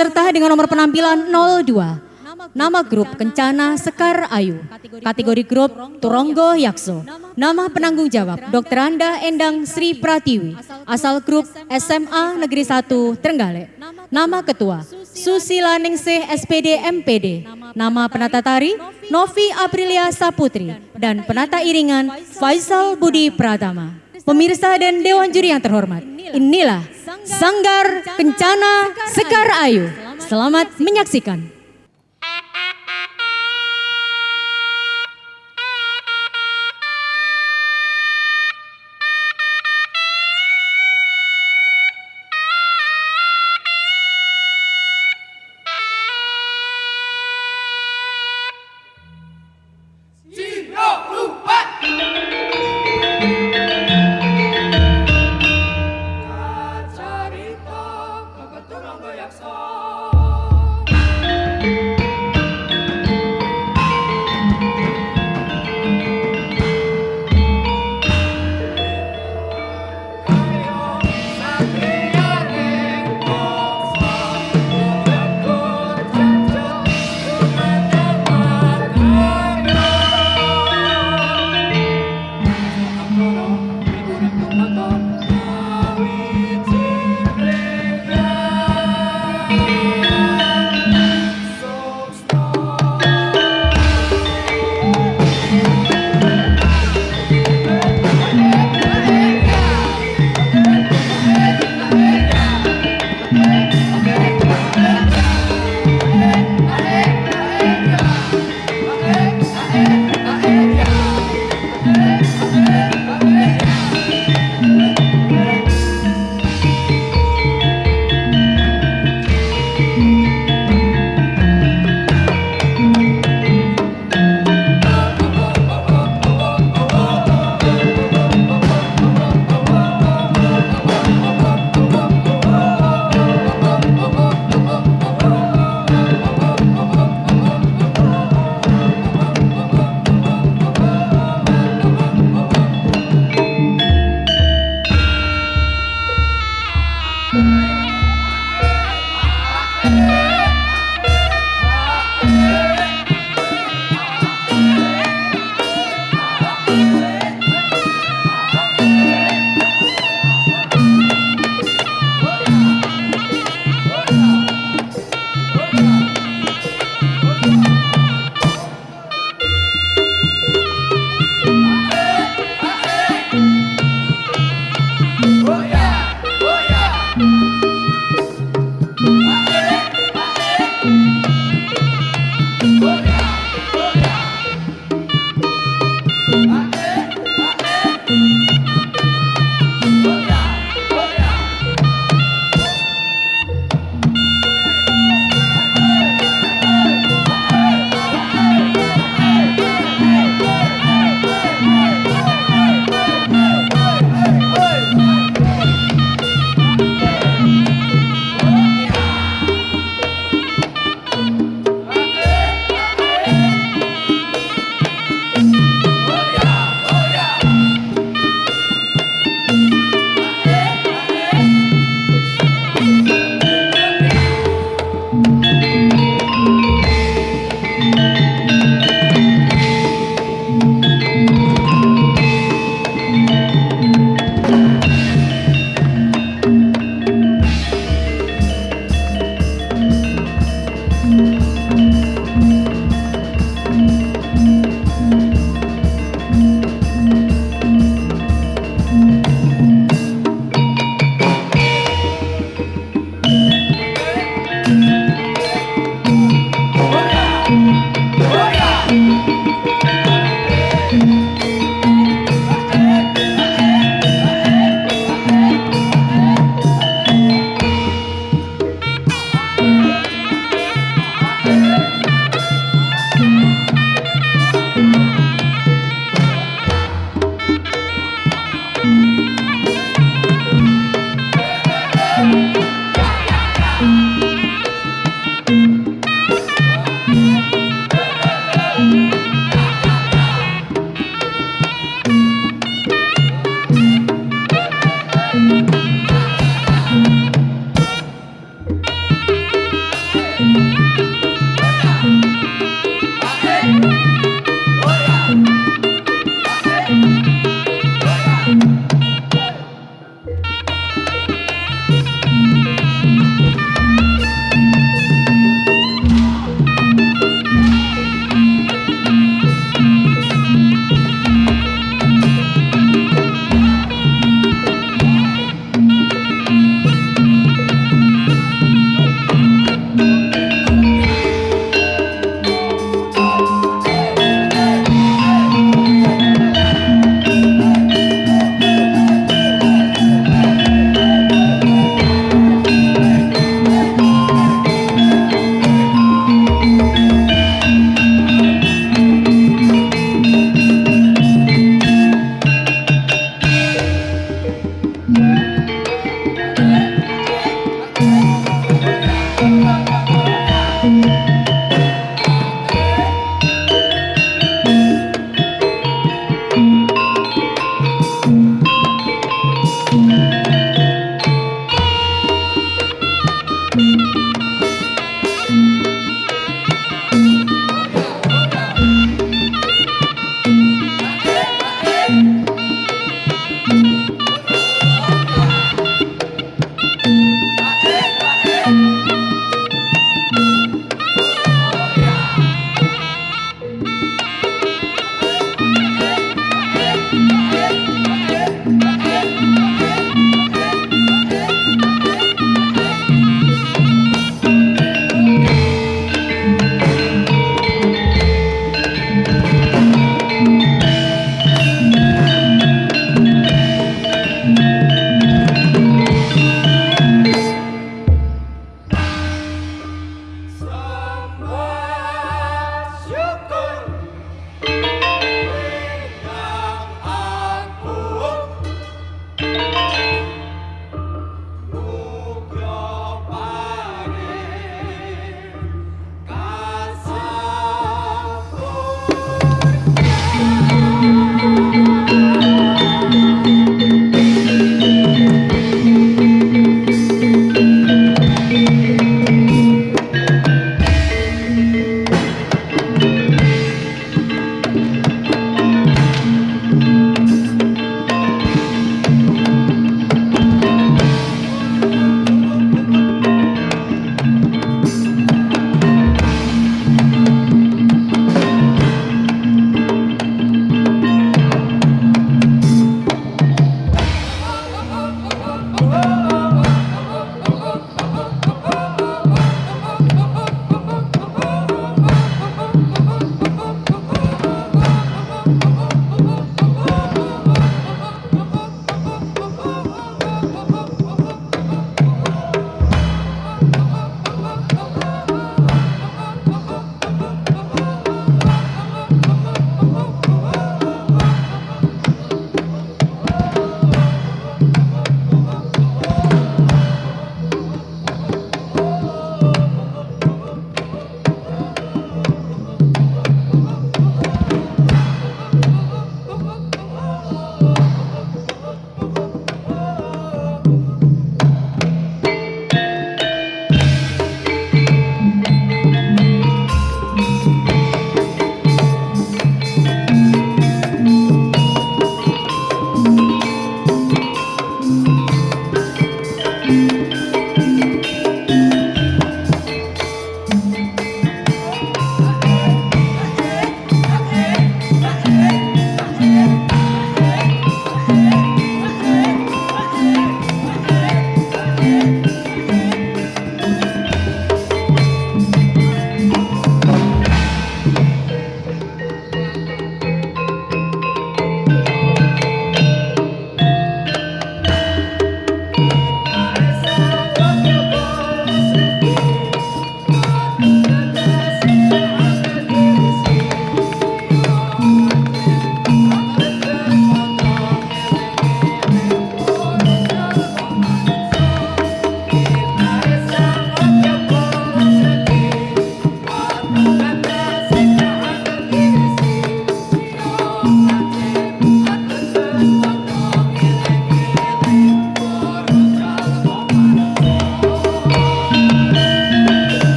Peserta dengan nomor penampilan 02. Nama grup Kencana Sekar Ayu. Kategori grup Turonggo Yakso. Nama penanggung jawab Dr. Anda Endang Sri Pratiwi. Asal grup SMA Negeri 1 Trenggalek. Nama ketua Susila Ningsih SPD MPD. Nama penata tari Novi Aprilia Saputri dan penata iringan Faisal Budi Pratama. Pemirsa dan Dewan Juri yang terhormat, inilah Sanggar Kencana Sekar Ayu. Selamat menyaksikan.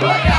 Look!